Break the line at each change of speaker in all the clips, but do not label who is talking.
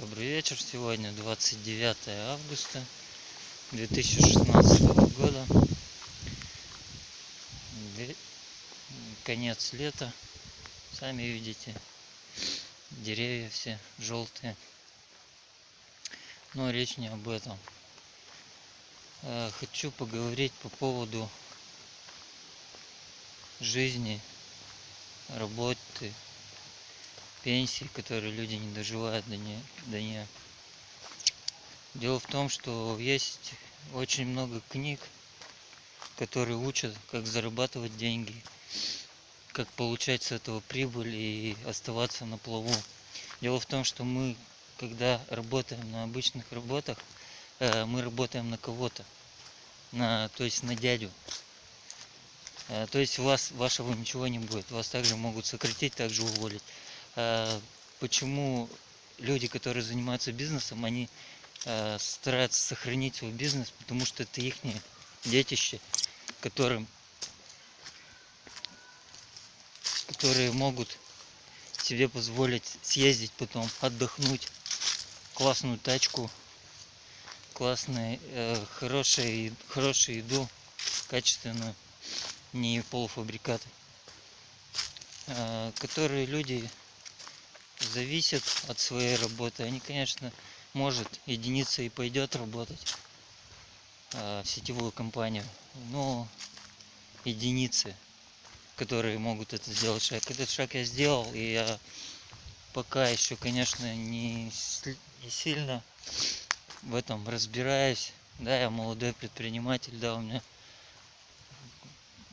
Добрый вечер. Сегодня 29 августа 2016 года. Конец лета. Сами видите. Деревья все желтые. Но речь не об этом. Э, Хочу поговорить по поводу жизни, работы, пенсии, которые люди не доживают до нее. До нее. Дело в том, что есть очень много книг, которые учат, как зарабатывать деньги, как получать с этого прибыль и оставаться на плаву. Дело в том, что мы, когда работаем на обычных работах, э, мы работаем на кого-то, на, то есть на дядю. Э, То есть у вас вашего ничего не будет. Вас также могут сократить, также уволить. А Почему люди, которые занимаются бизнесом, они э, стараются сохранить свой бизнес, потому что это их детище, которым, которые могут себе позволить съездить потом, отдохнуть, классную тачку, классные, э, хорошие, хорошую еду, качественную, не полуфабрикаты, э, которые люди зависят от своей работы. Они, конечно, может единица и пойдет работать э, в сетевую компанию, но единицы, которые могут это сделать шаг. Этот шаг я сделал, и я пока еще, конечно, не, не сильно в этом разбираюсь. Да, я молодой предприниматель, да, у меня,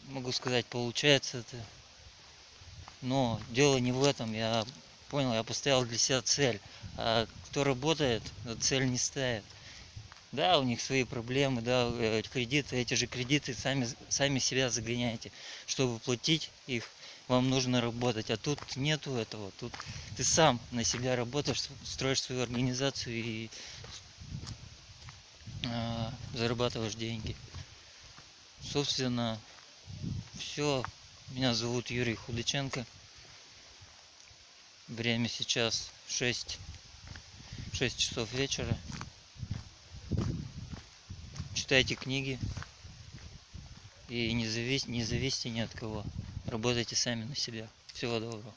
могу сказать, получается это. Но дело не в этом. Я понял, я поставил для себя цель. А кто работает, цель не ставит. Да, у них свои проблемы, да, э, кредиты, эти же кредиты сами, сами себя загоняете. Чтобы платить их, вам нужно работать. А тут нету этого. Тут ты сам на себя работаешь, строишь свою организацию и а, зарабатываешь деньги. Собственно, все. Меня зовут Юрий Худаченко. Время сейчас 6, 6 часов вечера. Читайте книги и не, завис, не зависите ни от кого. Работайте сами на себя. Всего доброго.